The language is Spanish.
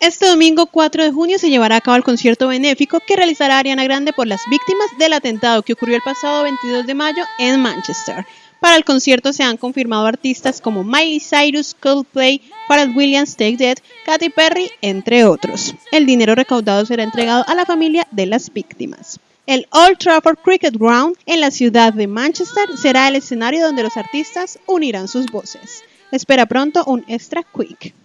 Este domingo 4 de junio se llevará a cabo el concierto benéfico que realizará Ariana Grande por las víctimas del atentado que ocurrió el pasado 22 de mayo en Manchester. Para el concierto se han confirmado artistas como Miley Cyrus, Coldplay, Pharrell Williams, Take Dead, Katy Perry, entre otros. El dinero recaudado será entregado a la familia de las víctimas. El Old Trafford Cricket Ground en la ciudad de Manchester será el escenario donde los artistas unirán sus voces. Espera pronto un extra quick.